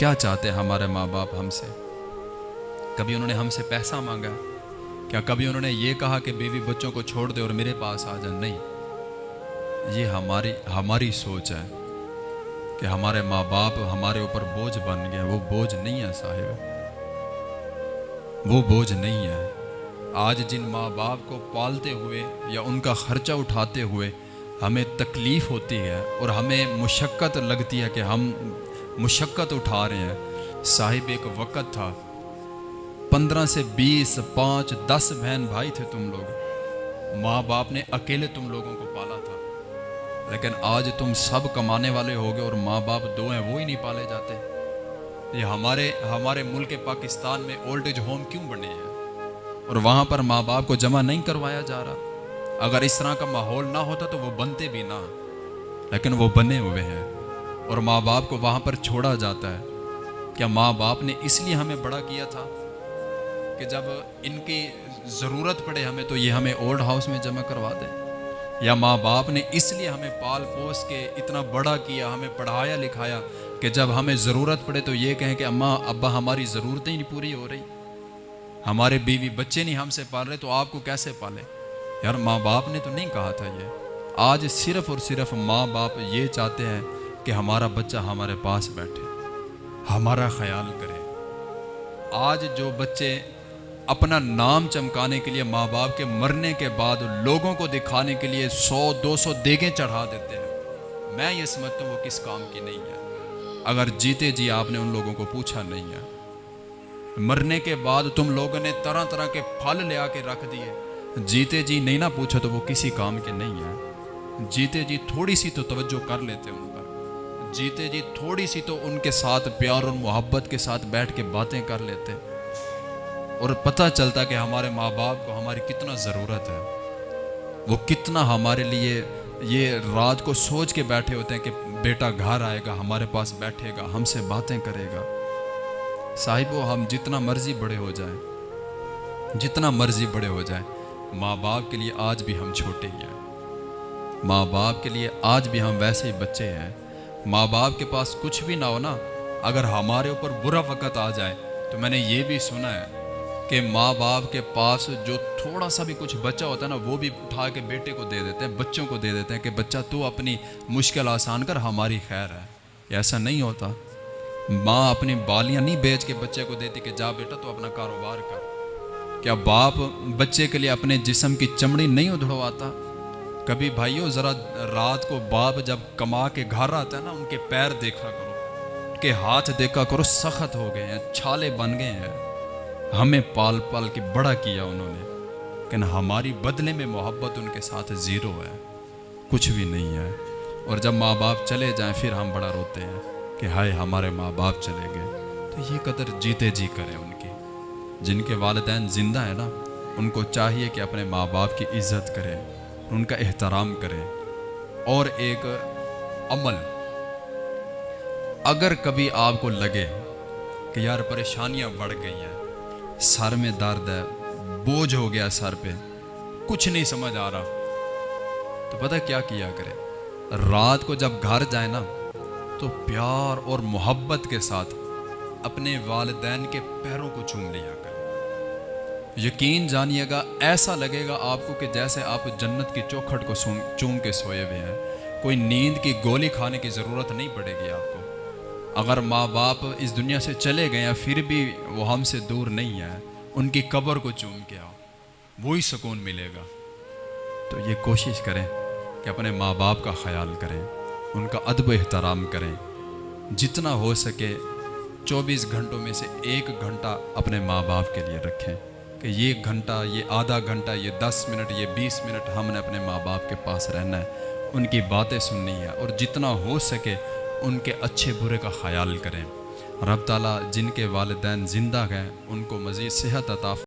کیا چاہتے ہیں ہمارے ماں باپ ہم سے؟ کبھی انہوں نے ہم سے پیسہ مانگا؟ کیا کبھی انہوں نے یہ کہا کہ بیوی بچوں کو چھوڑ دے اور میرے پاس آ جائیں نہیں۔ یہ ہماری ہماری سوچ ہے کہ ہمارے ماں باپ ہمارے اوپر بوجھ بن گئے وہ بوجھ نہیں ہے صاحب۔ وہ بوجھ نہیں ہے آج جن ماں باپ کو پالتے ہوئے یا ان کا خرچہ اٹھاتے ہوئے ہمیں تکلیف ہوتی ہے اور ہمیں مشقت لگتی ہے کہ ہم مشقت اٹھا رہے ہیں۔ صاحب ایک وقت تھا۔ پندرہ سے بیس، پانچ، دس بہن بھائی تھے تم لوگ۔ ماں باپ نے اکیلے تم لوگوں کو پالا تھا۔ لیکن آج تم سب کمانے والے ہو گئے اور ماں باپ دو ہیں، وہ ہی نہیں پالے جاتے۔ یہ ہمارے ہمارے ملک پاکستان میں اولڈ ایج ہوم کیوں بنے ہیں؟ اور وہاں پر ماں باپ کو جمع نہیں کروایا جا رہا۔ اگر اس طرح کا ماحول نہ ہوتا تو وہ بنتے بھی نہ۔ لیکن وہ بنے ہوئے ہیں۔ اور ماں باپ کو وہاں پر چھوڑا جاتا ہے۔ کیا ماں باپ نے اس لیے ہمیں بڑا کیا تھا کہ جب ان کی ضرورت پڑے ہمیں تو یہ ہمیں اولڈ ہاؤس میں جمع کروا دے یا ماں باپ نے اس لیے ہمیں پال پوس کے اتنا بڑا کیا، ہمیں پڑھایا لکھایا کہ جب ہمیں ضرورت پڑے تو یہ کہیں کہ اماں، ابا ہماری ضرورتیں ہی نہیں پوری ہو رہی۔ ہمارے بیوی بچے نہیں ہم سے پال رہے تو آپ کو کیسے پالے یار ماں باپ نے تو نہیں کہا تھا یہ۔ آج صرف اور صرف ماں باپ یہ چاہتے ہیں کہ ہمارا بچہ ہمارے پاس بیٹھے، ہمارا خیال کرے۔ آج جو بچے اپنا نام چمکانے کے لیے ماں باپ کے مرنے کے بعد لوگوں کو دکھانے کے لیے سو، دو سو دیگیں چڑھا دیتے ہیں، میں یہ سمجھتا ہوں وہ کس کام کی نہیں ہے۔ اگر جیتے جی آپ نے ان لوگوں کو پوچھا نہیں ہے۔ مرنے کے بعد تم لوگوں نے طرح طرح کے پھل لے آ کے رکھ دیے۔ جیتے جی نہیں نہ پوچھا تو وہ کسی کام کے نہیں ہے جیتے جی تھوڑی سی تو توجہ کر لیتے ان پر جیتے جی تھوڑی سی تو ان کے ساتھ پیار اور محبت کے ساتھ بیٹھ کے باتیں کر لیتے اور پتہ چلتا کہ ہمارے ماں باپ کو ہماری کتنا ضرورت ہے۔ وہ کتنا ہمارے لیے یہ رات کو سوچ کے بیٹھے ہوتے ہیں کہ بیٹا گھر آئے گا، ہمارے پاس بیٹھے گا، ہم سے باتیں کرے گا۔ صاحب ہم جتنا مرضی بڑے ہو جائیں، جتنا مرضی بڑے ہو جائیں، ماں باپ کے لیے آج بھی ہم چھوٹے ہی ہیں۔ ماں باپ کے لیے آج بھی ہم ویسے ہی بچے ہیں۔ ماں باپ کے پاس کچھ بھی نہ ہو نا اگر ہمارے اوپر برا وقت آ جائے، تو میں نے یہ بھی سنا ہے کہ ماں باپ کے پاس جو تھوڑا سا بھی کچھ بچہ ہوتا ہے نا، وہ بھی اٹھا کے بیٹے کو دے دیتے ہیں، بچوں کو دے دیتے ہیں کہ بچہ تو اپنی مشکل آسان کر، ہماری خیر ہے۔ ایسا نہیں ہوتا۔ ماں اپنی بالیاں نہیں بیچ کے بچے کو دیتی کہ جا بیٹا تو اپنا کاروبار کر۔ کیا باپ بچے کے لیے اپنے جسم کی چمڑی نہیں ادھڑواتا؟ کبھی بھائیو، ذرا رات کو باپ جب کما کے گھر آتا ہے نا، ان کے پیر دیکھا کرو، ان کے ہاتھ دیکھا کرو، سخت ہو گئے ہیں، چھالے بن گئے ہیں۔ ہمیں پال پال کے بڑا کیا انہوں نے۔ لیکن ہماری بدلے میں محبت ان کے ساتھ زیرو ہے، کچھ بھی نہیں ہے۔ اور جب ماں باپ چلے جائیں، پھر ہم بڑا روتے ہیں کہ ہائے، ہمارے ماں باپ چلے گئے۔ تو یہ قدر جیتے جی کریں ان کی۔ جن کے والدین زندہ ہیں نا، ان کو چاہیے کہ اپنے ماں باپ کی عزت کریں۔ ان کا احترام کریں اور ایک عمل۔ اگر کبھی آپ کو لگے کہ یار پریشانیاں بڑھ گئی ہیں، سر میں درد ہے، بوجھ ہو گیا سر پہ، کچھ نہیں سمجھ آ رہا، تو پتہ کیا کیا کرے رات کو جب گھر جائے نا، تو پیار اور محبت کے ساتھ اپنے والدین کے پیروں کو چوم لیا کرے یقین جانیے گا، ایسا لگے گا آپ کو کہ جیسے آپ جنت کی چوکھٹ کو چوم کے سوئے ہوئے ہیں۔ کوئی نیند کی گولی کھانے کی ضرورت نہیں پڑے گی آپ کو۔ اگر ماں باپ اس دنیا سے چلے گئے ہیں، پھر بھی وہ ہم سے دور نہیں ہے ان کی قبر کو چوم کے آؤ، وہی سکون ملے گا۔ تو یہ کوشش کریں کہ اپنے ماں باپ کا خیال کریں، ان کا ادب و احترام کریں۔ جتنا ہو سکے، چوبیس گھنٹوں میں سے ایک گھنٹہ اپنے ماں باپ کے لیے رکھیں۔ کہ یہ گھنٹہ، یہ آدھا گھنٹہ، یہ دس منٹ، یہ بیس منٹ ہم نے اپنے ماں باپ کے پاس رہنا ہے۔ ان کی باتیں سننی ہے اور جتنا ہو سکے ان کے اچھے برے کا خیال کریں۔ رب تعالیٰ جن کے والدین زندہ گئے ان کو مزید صحت عطا